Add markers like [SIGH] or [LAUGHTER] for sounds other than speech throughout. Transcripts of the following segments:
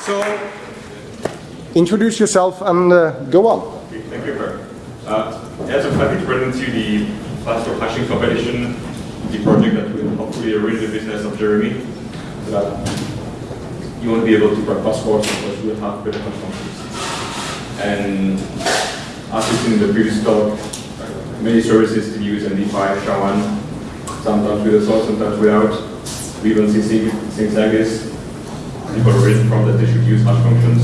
So, introduce yourself and uh, go on. Okay, thank you, Kirk. Uh, as I'm happy to present you the password hashing competition, the project that will hopefully rid the business of Jeremi, so that you won't be able to crack passports because you will have better functions. And as in the previous talk, many services still use MD5, SHA-1, sometimes with a source, sometimes without. We even see things like this. People read from that they should use hash functions,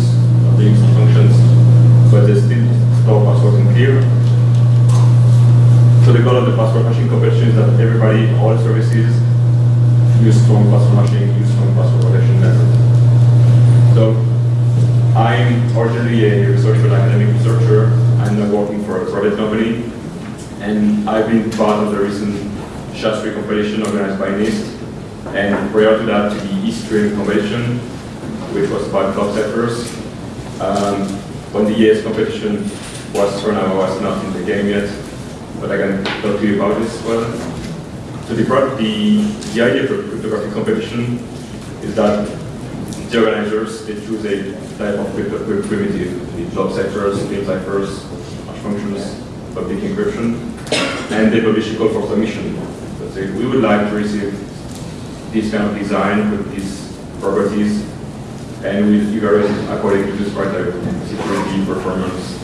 they use hash functions, but they still store passwords in clear. So the goal of the password hashing competition is that everybody, all services, use strong password hashing, use strong password protection methods. So I'm originally a researcher, an academic researcher. I'm now working for a private company. And I've been part of the recent SHA-3 competition organized by NIST. And prior to that, to the eStream competition, which was about clock ciphers. Um, when the AES competition was run, I was not in the game yet, but I can talk to you about this well. So the, the, the idea a cryptographic competition is that the organizers, they choose a type of crypto primitive, the ciphers, game ciphers, hash functions, public encryption, and they publish a call for submission. So say, we would like to receive this kind of design with these properties, and we evaluate it according to this criteria, security, performance,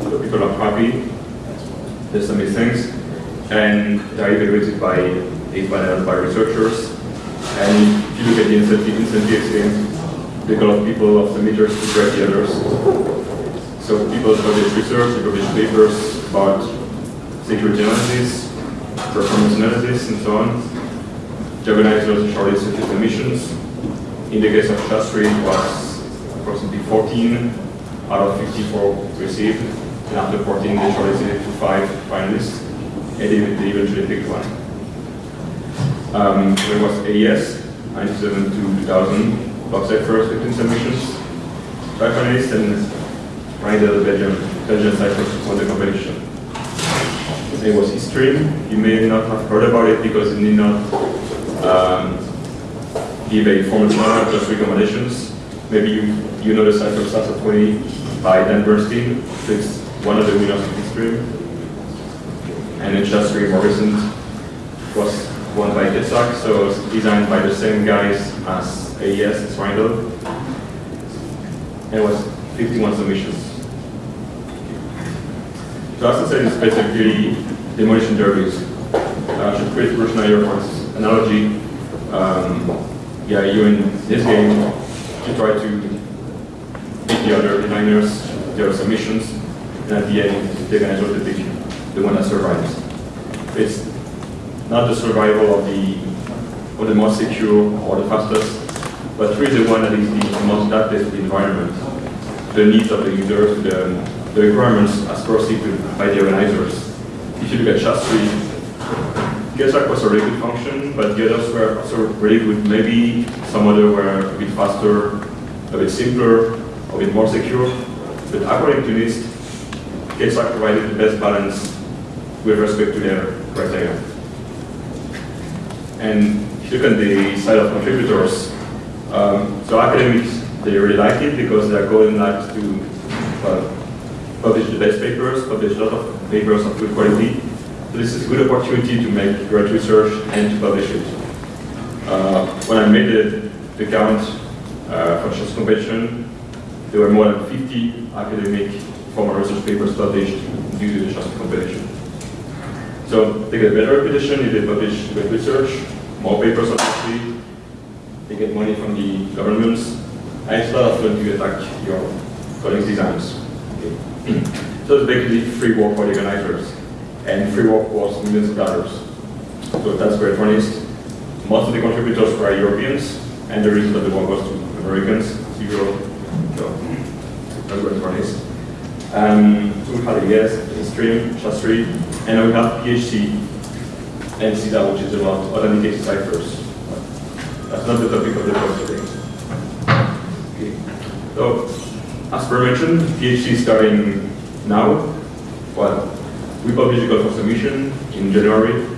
so people are happy, they submit things, and they're evaluated by a panel by researchers. And if you look at the incentive, incentive scheme, the goal of people, of submitters to grade the others. So people publish research, they publish papers about security analysis, performance analysis, and so on. The organizers shortlisted the submissions. In the case of SHA-3, it was approximately 14 out of 54 received. And after 14, they shortlisted to five finalists, and they, they eventually picked one. Um, there was AES, 97 to 2000, block ciphers, 15 submissions, five finalists, and Rijndael, Belgium, Belgian ciphers won the competition. It was eStream. You may not have heard about it because it did not um, a formal product, just recommendations. Maybe you, you know the cipher Salsa 20 by Dan Bernstein. It's one of the winners of eStream. And it's just very recent. was by Keccak, so it's designed by the same guys as AES, it's Rijndael. And it was 51 submissions. So as I said, it's basically demolition derbies. Uh, should create version here for analogy. Um, yeah, you in this game, you try to beat the other designers, their submissions, and at the end, they're going to sort of pick the one that survives. It's not the survival of the or the most secure or the fastest, but really the one that is the most adapted to the environment, the needs of the users, the, the requirements as perceived by the organizers. If you look at SHA-3, Keccak was a really good function, but the others were also really good. Maybe some other were a bit faster, a bit simpler, a bit more secure. But according to NIST, Getsack provided the best balance with respect to their criteria. And if you look at the side of contributors, um, so academics, they really like it because their goal in life to well, publish the best papers, publish a lot of papers of good quality. This is a good opportunity to make great research and to publish it. Uh, when I made the, the count uh, for this competition, there were more than 50 academic formal research papers published due to the SHA-3 competition. So they get better reputation if they publish great research, more papers obviously, they get money from the governments, and it's a lot of fun to attack your colleagues' designs. Okay. [CLEARS THROAT] so it's basically free work for the organizers, and free work was millions of dollars. So that's great for NIST. Most of the contributors were Europeans, and the reason that the one was to Americans, zero. So that's great for NIST. Um, so we had AES, Stream, SHA-3, and we have PHC and CAESAR, which is about authenticated ciphers. That's not the topic of the talk today. Okay. So, as Per mentioned, PHC is starting now. Well, we published a call for submission in January.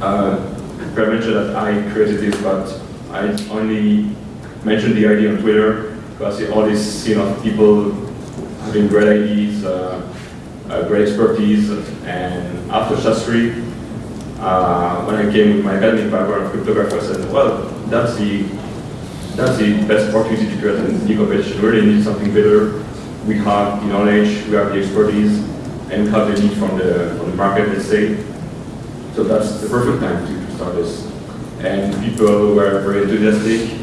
Uh, Per mentioned that I created this, but I only mentioned the idea on Twitter because all this scene of people having great ideas, uh, uh, great expertise, and after SHA-3, uh, when I came with my academic background of cryptography, I said, well, that's the that's the best opportunity to create a new competition. We really need something better. We have the knowledge, we have the expertise, and have the need from the from the market, let's say. So that's the perfect time to, start this. And people were very enthusiastic,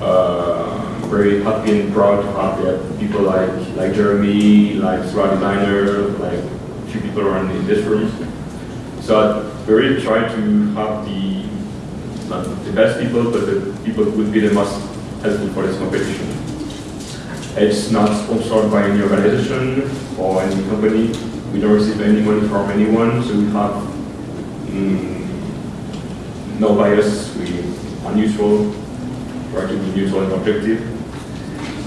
uh, very happy and proud to have yeah, people like like Jeremi, like Solar Designer, like a few people around in this room. So I really try to have the not the best people, but the people who would be the most helpful for this competition. It's not sponsored by any organization or any company. We don't receive any money from anyone, so we have mm, no bias. We are neutral, try to be neutral and objective.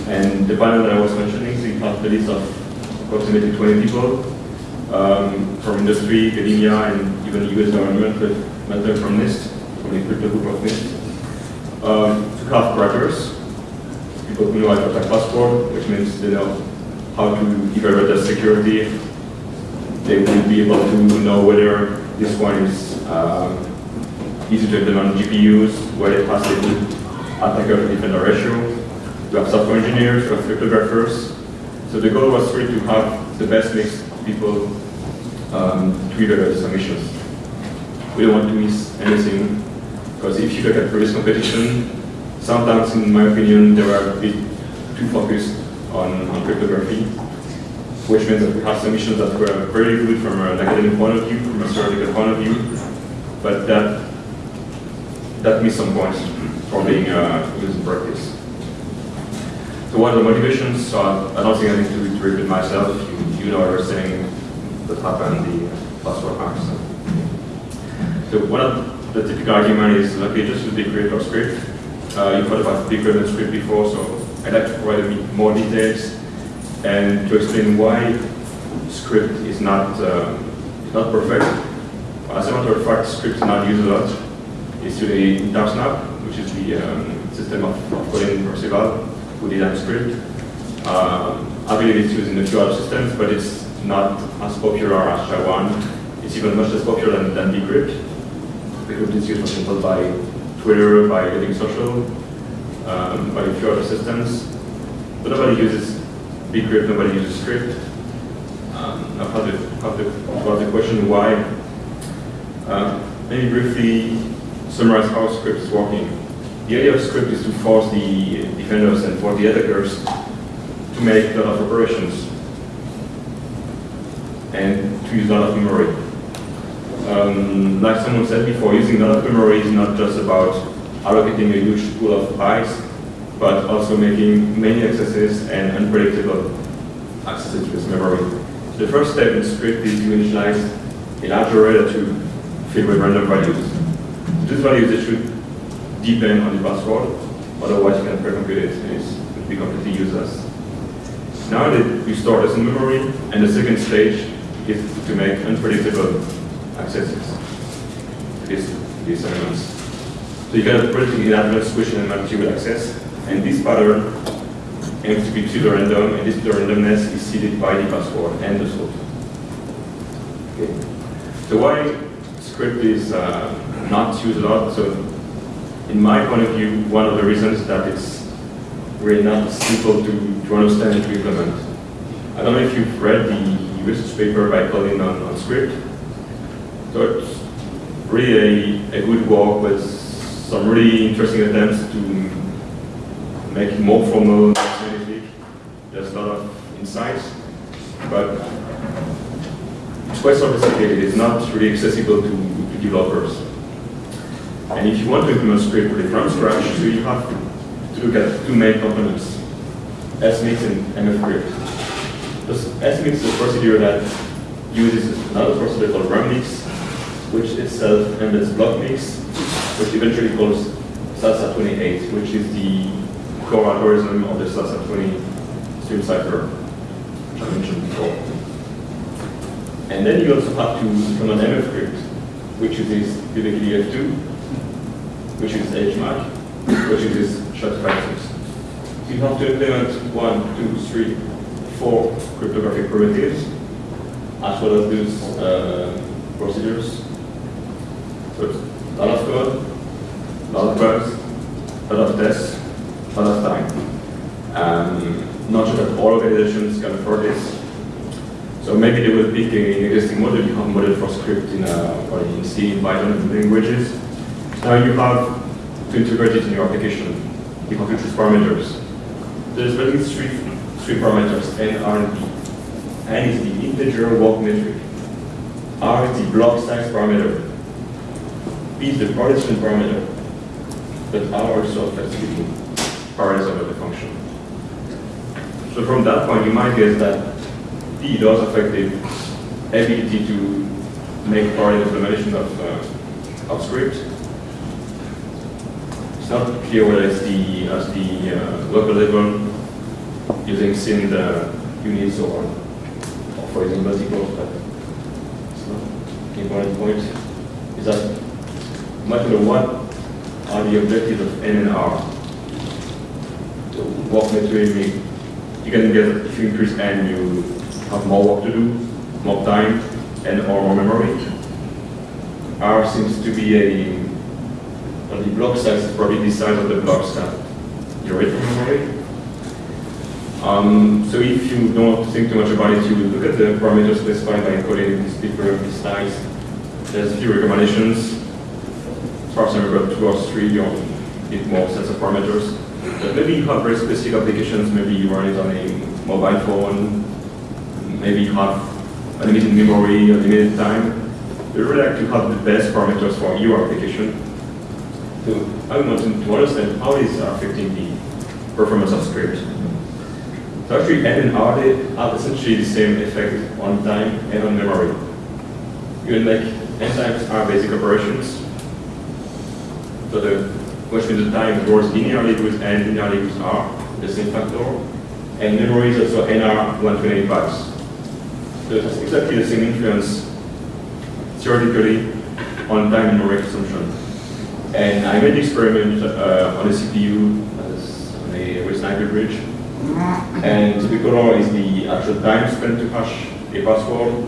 And the panel that I was mentioning, we have the list of approximately 20 people um, from industry, academia, and even the US government, but not from NIST, from the crypto group of NIST. Um, to have crackers, people who know how to attack passport, which means they know how to evaluate the security. They will be able to know whether this one is um, easy to implement on GPUs, whether it has a good attacker defender ratio. We have software engineers, we have cryptographers. So the goal was really to have the best mix of people um, to evaluate the submissions. We don't want to miss anything, because if you look at previous competition, sometimes, in my opinion, they were a bit too focused on, on cryptography, which means that we have some submissions that were very good from an academic point of view, from a theoretical point of view, but that that missed some points for being uh, used in practice. So what are the motivations? So I don't think I need to repeat myself. You, you know everything that happened the password hacks. So one of the typical argument is, okay, just use bcrypt or scrypt. Uh, you've heard about and scrypt before, so I'd like to provide a bit more details and to explain why scrypt is not, uh, not perfect. As a matter of fact, scrypt is not used a lot. It's today in Tarsnap, which is the um, system of, Colin Percival, who designed scrypt. Um, I believe it's used in a few other systems, but it's not as popular as SHA-1. It's even much less popular than, than bcrypt because it's used, for example, by Twitter, by Getting Social, um, by a few other systems. But nobody uses bcrypt, nobody uses scrypt. Um, now, how to, how to, about the question why, uh, maybe briefly summarize how scrypt is working. The idea of scrypt is to force the defenders and for the attackers to make a lot of operations and to use a lot of memory. Um, like someone said before, using a lot of memory is not just about allocating a huge pool of bytes, but also making many accesses and unpredictable accesses to this memory. The first step in scrypt is to initialize a large array that you fill with random values. These values they should depend on the password, otherwise you can pre-compute it and it would be completely useless. Now that you store this in memory, and the second stage is to make unpredictable accesses to these, these elements. So you can predict in advance which element you access, and this pattern aims to be pseudo random, and this pseudo randomness is seeded by the password and the salt. Okay. So why scrypt is uh, not used a lot? So in my point of view, one of the reasons that it's really not simple to, to understand and to implement. I don't know if you've read the research paper by Colin on, on scrypt. So it's really a, good work with some really interesting attempts to make it more formal, scientific. There's a lot of insights, but it's quite sophisticated. It's not really accessible to, to developers. And if you want to implement really from scratch, so you have to look at two main components, SMIX and MFCrypt. SMIX is a procedure that uses another procedure called ROMix, which itself embeds BlockMix, which eventually calls Salsa 28, which is the core algorithm of the Salsa 20 stream cipher, which I mentioned before. And then you also have to implement MFCrypt, which uses PBKDF2, which uses HMAC, which uses SHA-256. So you have to implement one, two, three, four cryptographic primitives, as well as these uh, procedures. So a lot of code, a lot of bugs, a lot of tests, a lot of time. Um, not sure that all organizations can afford this. So maybe they will pick an existing model, you have a model for scrypt in, uh, or in C, Python, languages. Now you have to integrate it in your application. You have to choose parameters. There's really three, three parameters, N, R, and P. N is the integer walk metric. R is the block size parameter. P is the partition parameter. But R also affects the parameters of the function. So from that point, you might guess that P does affect the ability to make part implementation of, uh, of scrypt. It's not clear whether it's the, as the uh, local level using SIMD uh, units or, or for example, but it's not important point. Is that matter what are the objectives of N and R? So what metric you can get, if you increase N, you have more work to do, more time, and or more memory. R seems to be a, the block size is probably the size of the blocks that you read from memory. Um, so if you don't think too much about it, you look at the parameters specified by encoding this paper, this slides. There's a few recommendations. I remember, two or three, you need more sets of parameters. But maybe you have very specific applications, maybe you run it on a mobile phone, maybe you have unlimited memory, unlimited time. You really like to have the best parameters for your application. So I want to understand how are affecting the performance of scrypt. So actually N and R have essentially the same effect on time and on memory. Even like N times are basic operations. So the question of the time grows linearly with N, linearly with R, the same factor. And memory is also NR 128 bytes. So it has exactly the same influence theoretically on time memory consumption. And I made the experiment uh, on a CPU on a Sandy Bridge. And the color is the actual time spent to hash a password.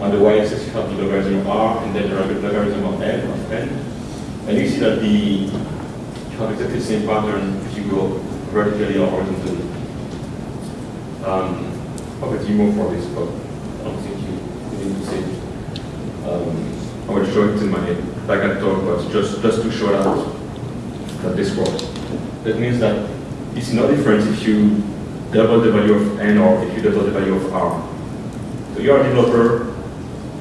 On the y-axis you have the logarithm of R and then the logarithm of N of N. And you see that the have exactly the same pattern if you go vertically or horizontally. Um, I'll get you more for this, but I don't think you, need to say it. Um, I will show it in my back and talk, but just, just to show that, that this works. That means that it's no difference if you double the value of n or if you double the value of r. So you are a developer,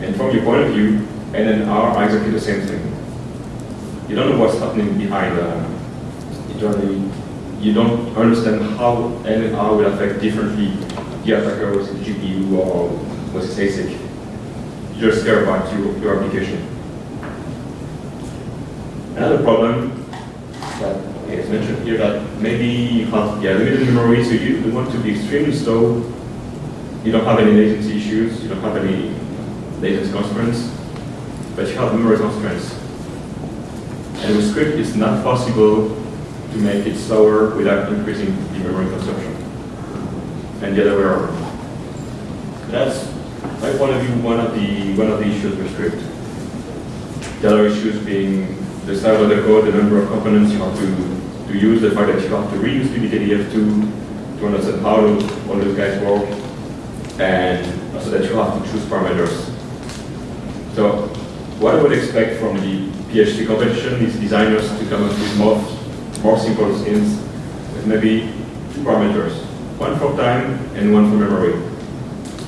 and from your point of view, n and r are exactly the same thing. You don't know what's happening behind uh, internally. You don't understand how n will affect differently the attacker with his GPU or with ASIC. You just care about your, your application. Another problem that is mentioned here that maybe you have yeah, limited memory, so you, you want to be extremely slow. You don't have any latency issues, you don't have any latency constraints, but you have memory constraints. And scrypt, it's not possible to make it slower without increasing the memory consumption. And the other way around. That's, my point of view, one of the one of the issues with scrypt. The other issues being the size of the code, the number of components you have to, to use, the fact that you have to reuse PBKDF2 to understand how all those guys work, and also that you have to choose parameters. So what I would expect from the PHC competition is designers to come up with more, more simple skins with maybe two parameters, one for time and one for memory.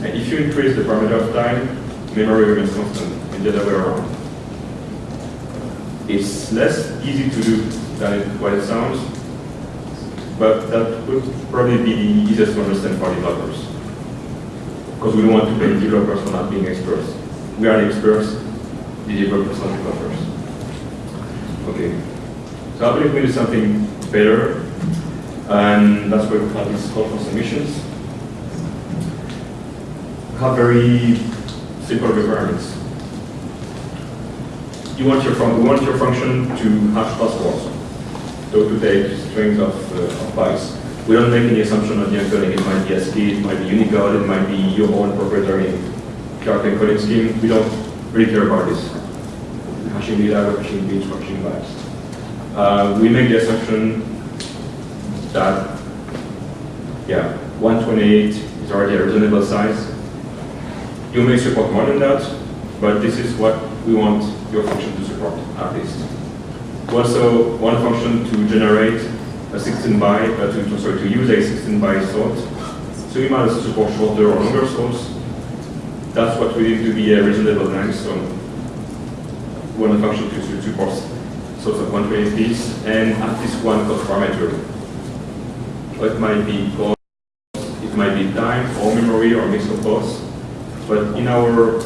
And if you increase the parameter of time, memory remains constant, and the other way around. It's less easy to do than it, what it sounds, but that would probably be the easiest to understand for developers. Because we don't want to blame developers for not being experts. We are the experts, the developers are developers. Okay. So I believe we do something better, and that's why we have these call for submissions. We have very simple requirements you want your want your function to hash passwords. So to take strings of, uh, of bytes. We don't make any assumption on the encoding. It might be ASCII, it might be Unicode, it might be your own proprietary character encoding scheme. We don't really care about this. Hashing data, hashing bits, hashing bytes. Uh, we make the assumption that, yeah, 128 is already a reasonable size. You may support more than that, but this is what we want your function to support, at least. We also a function to generate a 16 byte, uh, to, sorry, to use a 16 byte salt. So we might support shorter or longer salts. That's what we need to be a reasonable length. So want a function to, to support salts of 128 bits and at least one cost parameter. It might be cost, it might be time or memory or mix of both. But in our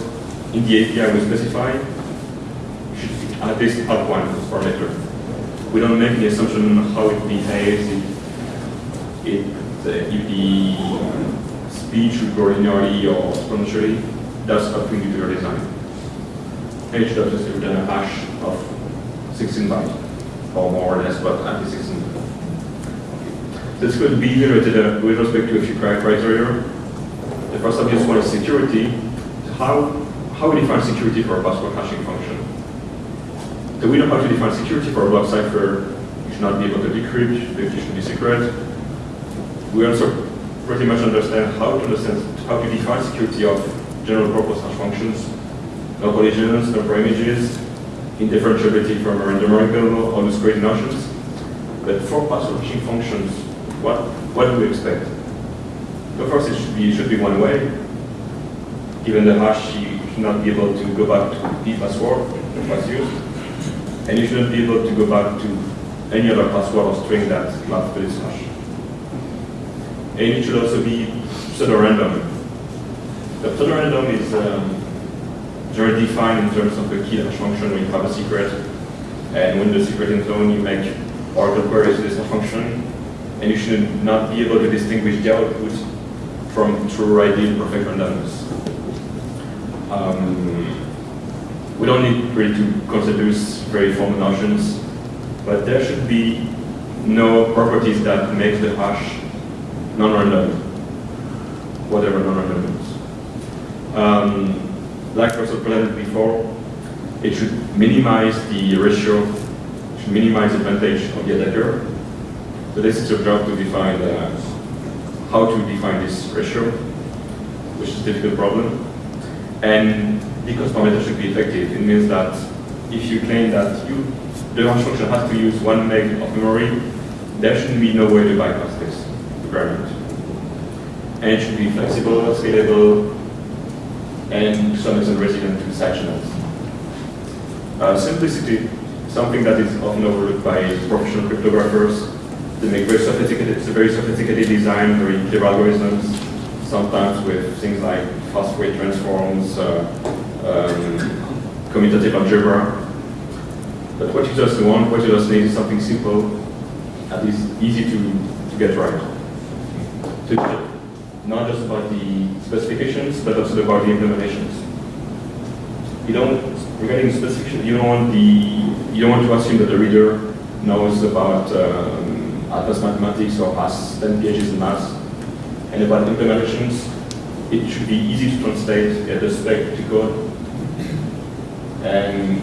in the API we specify should at least have one cost parameter we don't make the assumption how it behaves, if, it, uh, if the speech will grow linearly or exponentially. That's up to your design. Dot just return a hash of 16 bytes, or more or less, but at least 16 This could be iterated uh, with respect to a few criteria. The first obvious one is security. How, how we define security for a password hashing function? So we know how to define security for a block cipher. You should not be able to decrypt, the key should be secret. We also pretty much understand how to understand how to define security of general purpose hash functions, no collisions, no images, indifferentiability from a random variable, all those great notions. But for password hashing functions, what what do we expect? So first, it should be it should be one way. Given the hash, you should not be able to go back to the password that was used and you shouldn't be able to go back to any other password or string that maps to this hash. And it should also be pseudo-random. The pseudo-random is um, generally defined in terms of the key hash function when you have a secret, and when the secret is known, you make Oracle queries to this function, and you should not be able to distinguish the output from true ideal perfect randomness. Um, we don't need really to consider very formal notions, but there should be no properties that make the hash non-random, whatever non-random is. Um, like also presented before, it should minimize the ratio, should minimize the advantage of the attacker. So this is your job to define uh, how to define this ratio, which is a difficult problem. And because parameter should be effective, it means that if you claim that you, the function has to use one meg of memory, there shouldn't be no way to bypass this requirement. And it should be flexible, scalable, and resilient to side channels. Uh, simplicity, something that is often overlooked by professional cryptographers. They make very sophisticated, it's a very sophisticated design, very clear algorithms, sometimes with things like fast Fourier transforms, uh, um, commutative algebra. But what you just want, what you just need is something simple, at least easy to, to get right. So not just about the specifications, but also about the implementations. You don't, regarding specification, you don't want the, you don't want to assume that the reader knows about um, advanced mathematics or has 10 PhDs in maths. And about implementations, it should be easy to translate the spec to code and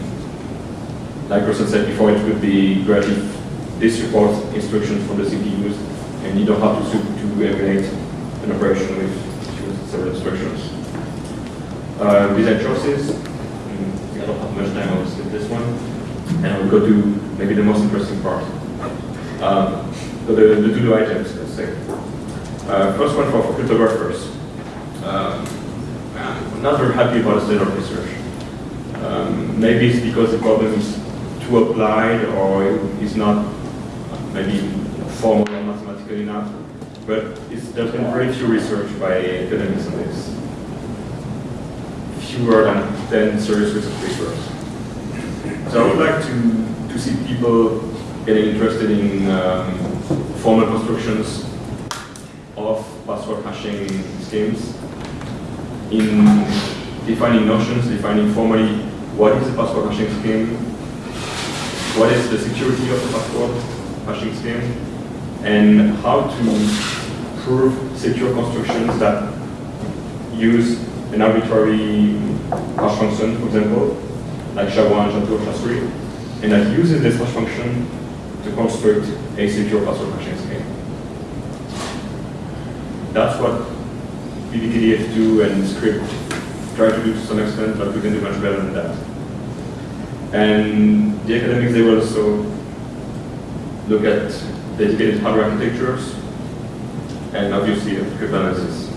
like Russell said before, it would be great if this reports instructions from the CPUs and you don't have to, to emulate an operation with several instructions. Uh, design choices. I don't have much time, I'll skip this one. And I'll go to maybe the most interesting part. Um, so the, the to-do items, let's say. Uh, first one for, cryptographers. Um, I'm not very happy about the state of research. Um, maybe it's because the problem is too applied or is not maybe formal or mathematical enough. But there's been very few research by academics on this. Fewer than 10 serious research papers. So I would like to, to see people getting interested in um, formal constructions of password hashing schemes, in defining notions, defining formally what is a password hashing scheme, what is the security of the password, hashing scheme and how to prove secure constructions that use an arbitrary hash function, for example, like SHA-1, SHA-2, SHA-3, and that uses this hash function to construct a secure password hashing scheme. That's what PBKDF2 and scrypt try to do to some extent, but we can do much better than that. And the academics, they will also look at dedicated hardware architectures and obviously cryptanalysis.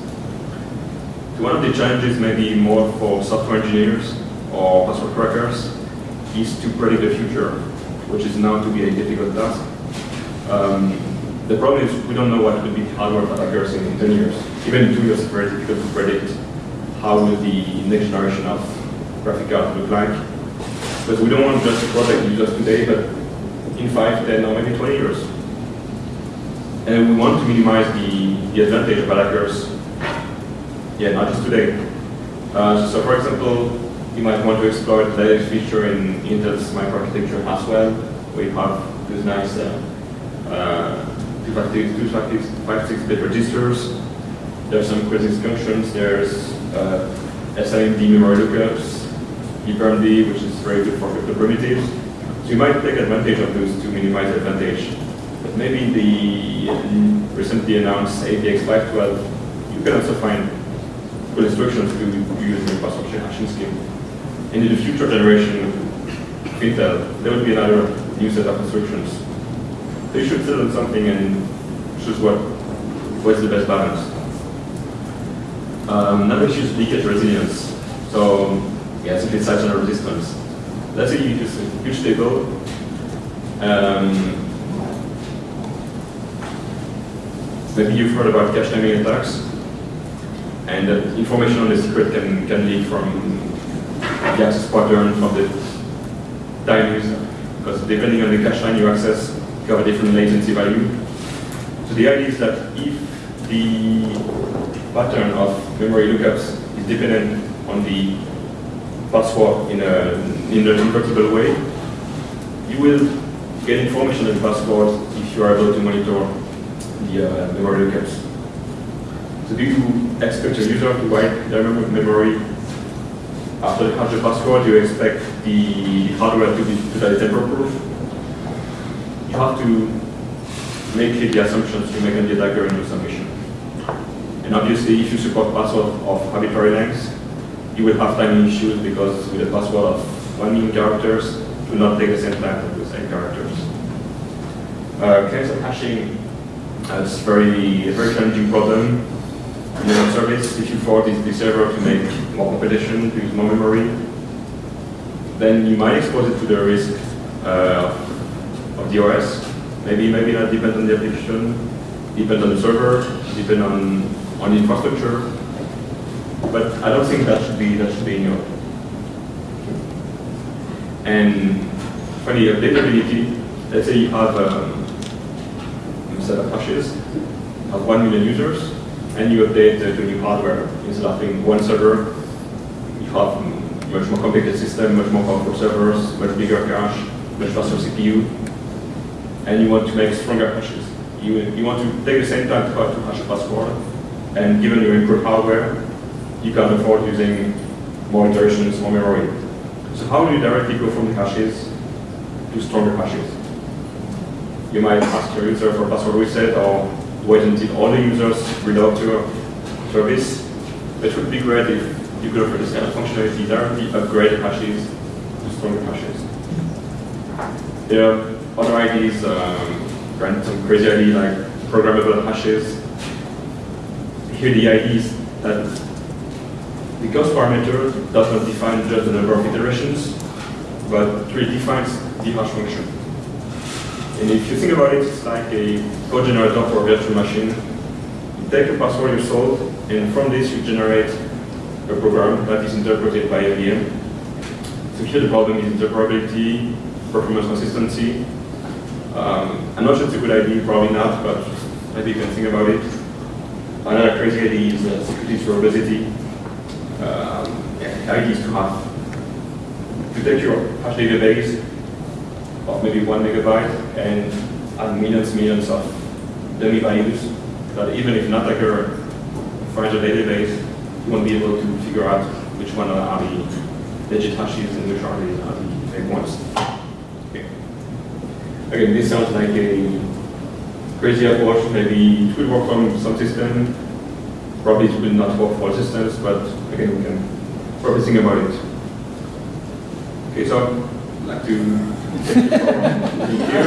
One of the challenges maybe more for software engineers or password crackers is to predict the future, which is now to be a difficult task. Um, the problem is we don't know what will be hardware attackers in 10 years. Even in two years, it's very difficult to predict how will the next generation of graphic card look like. But we don't want just to protect users today, but in 5, 10, or maybe 20 years. And we want to minimize the, the advantage of attackers, yeah, not just today. Uh, so for example, you might want to exploit the latest feature in Intel's microarchitecture Haswell, where you have these nice uh, uh, 256 bit registers. There's some crazy functions. There's uh, SIMD memory lookups, EPRMD, which is very good for crypto primitives. So you might take advantage of those to minimize advantage. But maybe the recently announced AVX 512, you can also find good instructions to use in password hashing scheme. And in the future generation of Intel, there will be another new set of instructions. So you should settle something and choose what what's the best balance. Um, another issue is leakage resilience. So yeah, simply size and resistance. Let's say you use a huge table. Um, maybe you've heard about cache timing attacks, and that information on the secret can, can leak from the access pattern, from the user, because depending on the cache line you access, you have a different latency value. So the idea is that if the pattern of memory lookups is dependent on the password in, a, in an invertible way, you will get information on the password if you are able to monitor the uh, memory lookups. So do you expect a user to write their memory after the password? Do you expect the hardware to be totally tamper-proof? You have to make the assumptions you make on the attacker in your submission. And obviously, if you support password of arbitrary lengths, you will have timing issues because with a password of 1 million characters, it will not take the same time to the same characters. Uh, of hashing is very, a very challenging problem. In a service, if you force the, the server to make more competition, to use more memory, then you might expose it to the risk uh, of the OS. Maybe, maybe not depend on the application, depend on the server, depend on, on the infrastructure. But I don't think that should be that should be in your. And funny updatability, let's say you have um, set of hashes of 1 million users, and you update uh, to new hardware. Instead of having one server, you have much more complicated system, much more powerful servers, much bigger cache, much faster CPU, and you want to make stronger hashes. You, you want to take the same time to, to hash a password, and given your improved hardware, you can afford using more iterations, more memory. So how do you directly go from the hashes to stronger hashes? You might ask your user for password reset or wait until all the users reload to your service. It would be great if you could offer this kind of functionality directly, upgrade hashes to stronger hashes. There are other ideas, um, some crazy idea like programmable hashes. Here the idea is that the cost parameter does not define just the number of iterations, but really defines the hash function. And if you think about it, it's like a code generator for a virtual machine. You take a password you solve, and from this you generate a program that is interpreted by a VM. So here the problem is interoperability, performance consistency. Um, I'm not sure it's a good idea, probably not, but maybe you can think about it. Another crazy idea is uh, security through obesity. Um, yeah, the idea is to have, to take your hash database of maybe one megabyte and and millions, millions of dummy values that even if not like your financial database, you won't be able to figure out which one are the legit hashes and which are the, the fake ones. Okay. Again, this sounds like a crazy approach. Maybe it will work on some system. Probably it will not work for all systems, but again, we can probably think about it. Okay, so like to here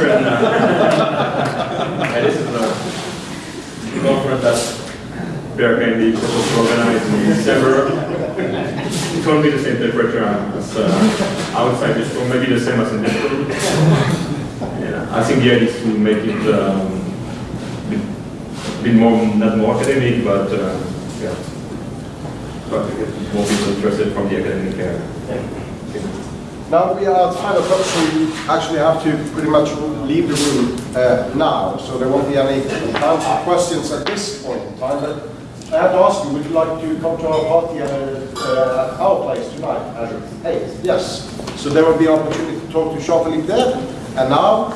and, uh, and this is a conference that Bear Candy was supposed to organize in December. It won't be the same temperature as uh, outside this room, maybe the same as in this room. Yeah, I think the idea is to make it um, bit, bit more, not more academic, but uh, yeah, but more people interested from the academic area. Now we are at five o'clock, so we actually have to pretty much leave the room uh, now, so there won't be any time for questions at this point in time. But I have to ask you, would you like to come to our party at, uh, at our place tonight? At eight, yes. So there will be opportunity to talk to Jean-Philippe there. And now